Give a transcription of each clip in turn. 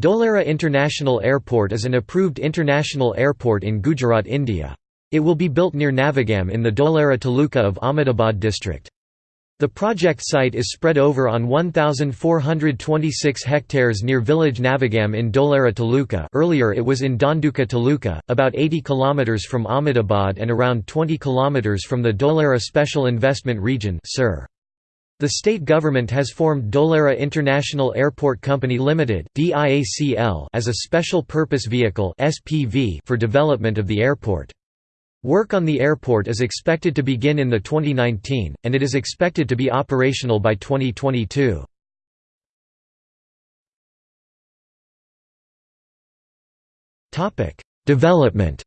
Dholera International Airport is an approved international airport in Gujarat, India. It will be built near Navagam in the Dholera Taluka of Ahmedabad district. The project site is spread over on 1,426 hectares near village Navagam in Dholera Taluka earlier it was in Dhanduka Taluka, about 80 km from Ahmedabad and around 20 km from the Dholera Special Investment Region Sir. The state government has formed Dholera International Airport Company Limited (DIACL) as a special purpose vehicle (SPV) for development of the airport. Work on the airport is expected to begin in the 2019, and it is expected to be operational by 2022. Topic: Development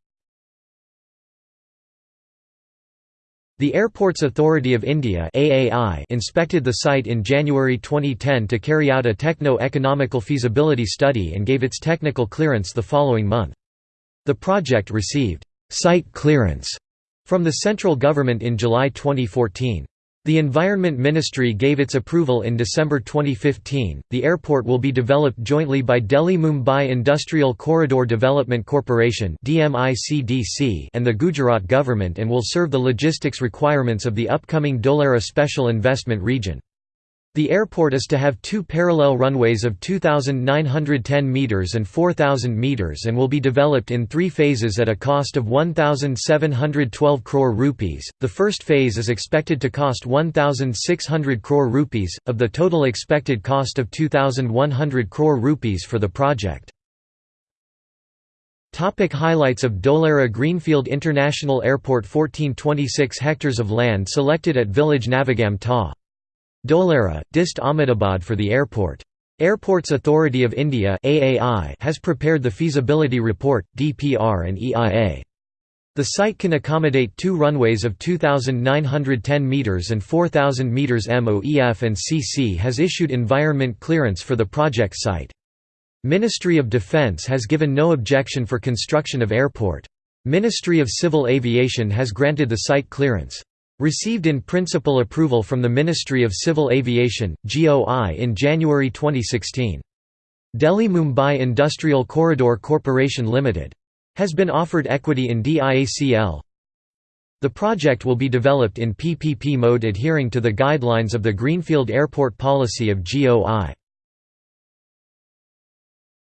The Airports Authority of India (AAI) inspected the site in January 2010 to carry out a techno-economical feasibility study and gave its technical clearance the following month. The project received «site clearance» from the central government in July 2014. The Environment Ministry gave its approval in December 2015. The airport will be developed jointly by Delhi Mumbai Industrial Corridor Development Corporation (DMICDC) and the Gujarat government and will serve the logistics requirements of the upcoming Dholera Special Investment Region. The airport is to have two parallel runways of 2,910 metres and 4,000 metres and will be developed in three phases at a cost of 1,712 crore rupees. The first phase is expected to cost 1,600 crore rupees, of the total expected cost of 2,100 crore rupees for the project. Topic highlights of Dholera Greenfield International Airport 1426 hectares of land selected at village Navagam Ta. Dholera, Dist Ahmedabad for the airport. Airports Authority of India has prepared the feasibility report, DPR and EIA. The site can accommodate two runways of 2,910 metres and 4,000 metres MOEF and CC has issued environment clearance for the project site. Ministry of Defence has given no objection for construction of airport. Ministry of Civil Aviation has granted the site clearance. Received in principle approval from the Ministry of Civil Aviation, GOI in January 2016. Delhi Mumbai Industrial Corridor Corporation Limited. Has been offered equity in DIACL. The project will be developed in PPP mode adhering to the guidelines of the Greenfield Airport Policy of GOI.